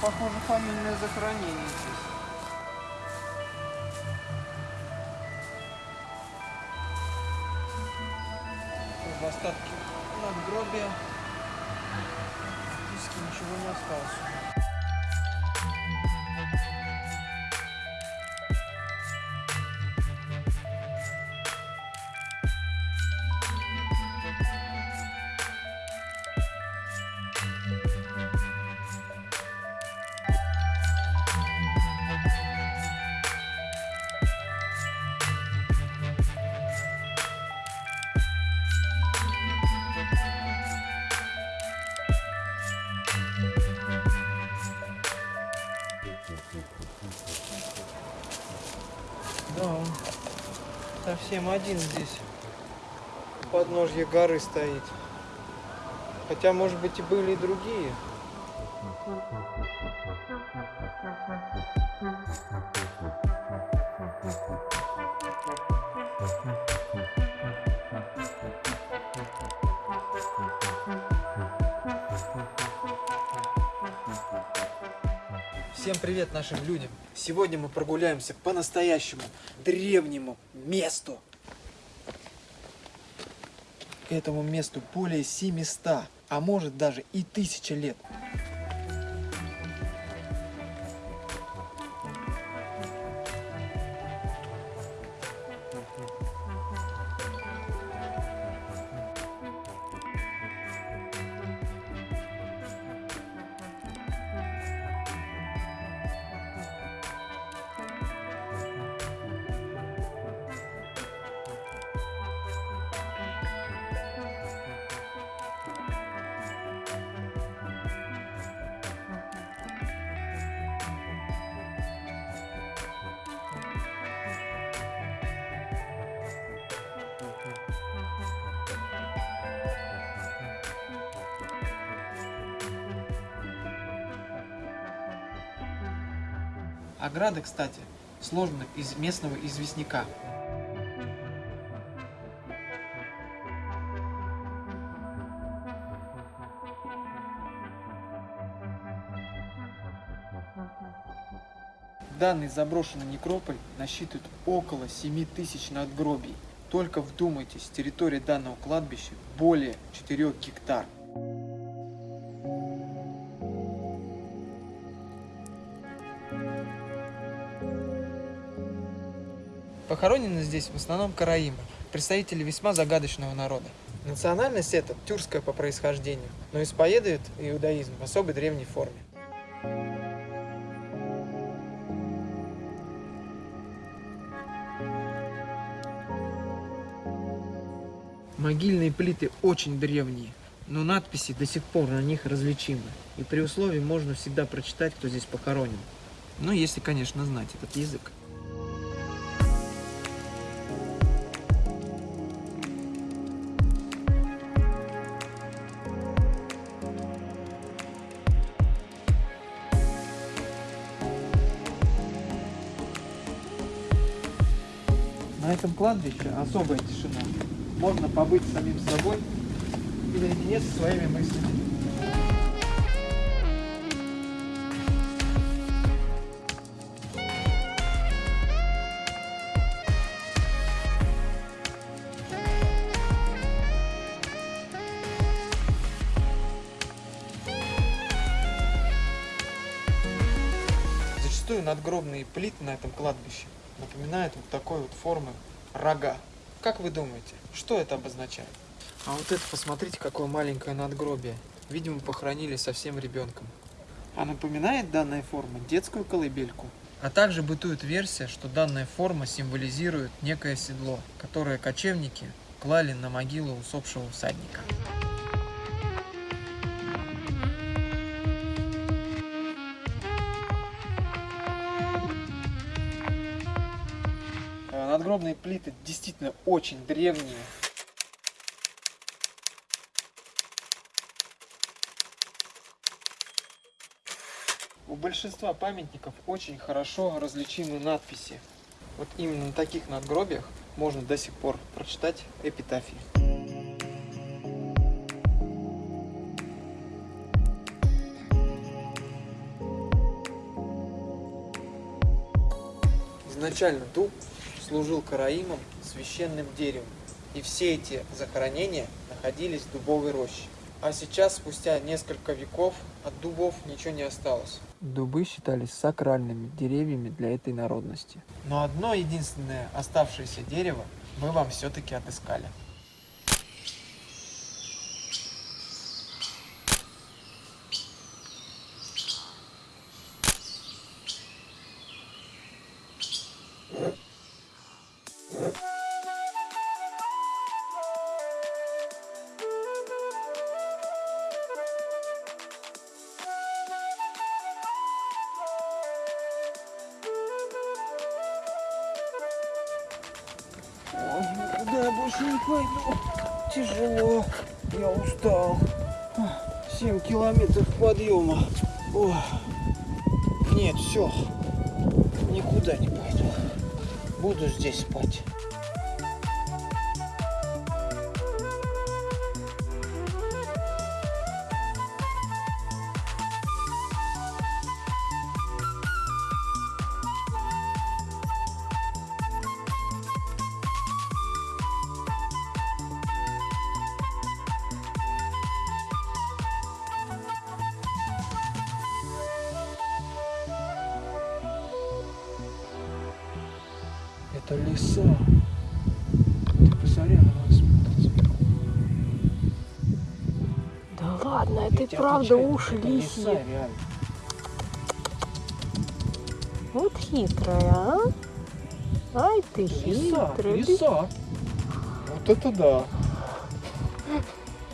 Похоже, фамильное захоронение здесь. Остатки надгробия. Практически ничего не осталось. Совсем один здесь. У подножья горы стоит. Хотя, может быть, и были и другие. Всем привет нашим людям! Сегодня мы прогуляемся по настоящему древнему месту. Этому месту более 700, а может даже и 1000 лет. Ограда, кстати, сложена из местного известняка. Данный заброшенный некрополь насчитывает около 7 тысяч надгробий. Только вдумайтесь, территория данного кладбища более 4 гектар. Похоронены здесь в основном караимы, представители весьма загадочного народа. Национальность эта тюркская по происхождению, но исповедует иудаизм в особой древней форме. Могильные плиты очень древние, но надписи до сих пор на них различимы. И при условии можно всегда прочитать, кто здесь похоронен. Ну, если, конечно, знать этот язык. На этом кладбище особая тишина. Можно побыть самим собой и наедине со своими мыслями. Зачастую надгробные плиты на этом кладбище напоминают вот такой вот формы рога. Как вы думаете, что это обозначает? А вот это, посмотрите, какое маленькое надгробие. Видимо, похоронили совсем ребенком. А напоминает данная форма детскую колыбельку. А также бытует версия, что данная форма символизирует некое седло, которое кочевники клали на могилу усопшего всадника. Надгробные плиты действительно очень древние. У большинства памятников очень хорошо различимы надписи. Вот именно на таких надгробиях можно до сих пор прочитать эпитафии. Изначально дуб служил караимом священным деревом, и все эти захоронения находились в дубовой роще. А сейчас, спустя несколько веков, от дубов ничего не осталось. Дубы считались сакральными деревьями для этой народности. Но одно единственное оставшееся дерево мы вам все-таки отыскали. Больше не пойду. Тяжело. Я устал. Семь километров подъема. Ой. Нет, все. Никуда не пойду. Буду здесь спать. Это леса. Ты посмотри, она смотрит сверху. Да ладно, это и правда отвечаю, уши лисьи. леса, реально. Вот хитрая, а? Ай ты Леса, хитрая. леса. Вот это да.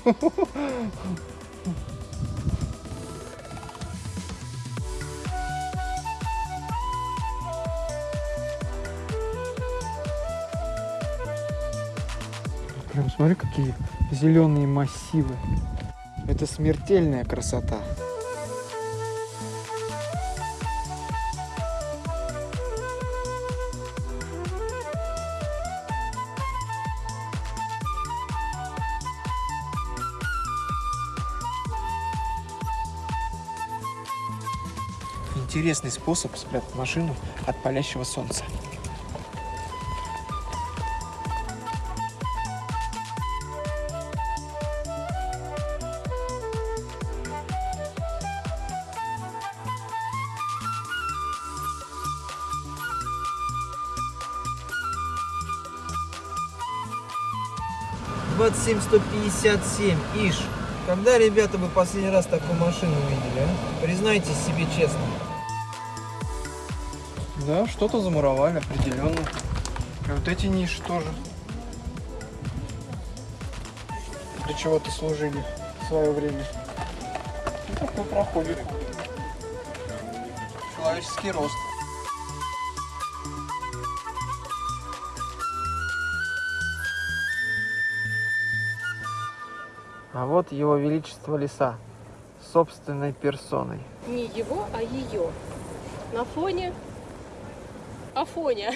смотри, какие зеленые массивы. Это смертельная красота. Интересный способ спрятать машину от палящего солнца. Двадцать семь сто пятьдесят семь, иш. Когда, ребята, вы последний раз такую машину видели, а? Признайтесь себе честно. Да, что-то замуровали определенно. И вот эти ниши тоже. Для чего-то служили в свое время. И такой проходит. Человеческий рост. А вот его величество леса собственной персоной. Не его, а ее. На фоне Афоня.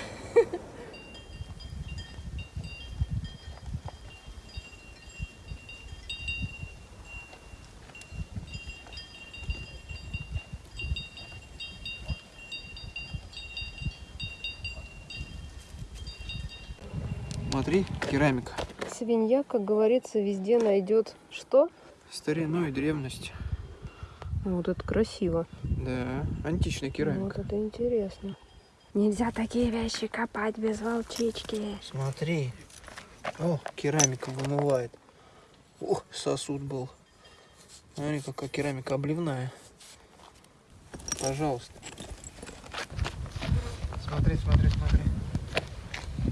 Смотри, керамика. Свинья, как говорится, везде найдет что? Старину и древность. Ну, Вот это красиво. Да, античная Вот керамика. это интересно. Нельзя такие вещи копать без волчички. Смотри. О, керамика вымывает. Ох, сосуд был. Смотри, какая керамика обливная. Пожалуйста. Смотри, смотри, смотри.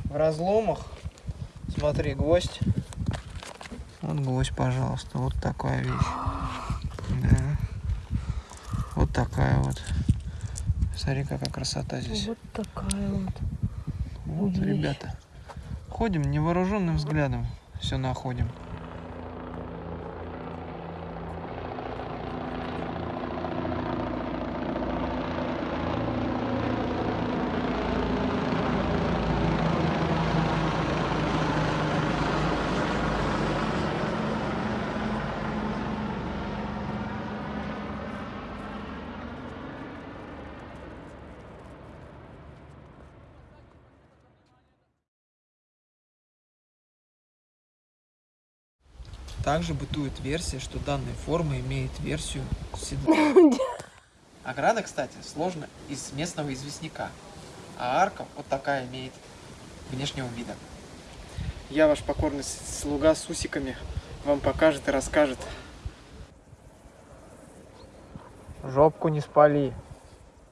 В разломах, Смотри, гвоздь. Вот гвоздь, пожалуйста. Вот такая вещь. Да. Вот такая вот. Смотри, какая красота здесь. Вот такая вот. Вот, вещь. ребята. Ходим невооруженным взглядом. Все находим. Также бытует версия, что данная форма имеет версию седла. Ограда, кстати, сложена из местного известняка, а арка вот такая имеет внешнего вида. Я ваш покорный слуга с усиками вам покажет и расскажет. Жопку не спали.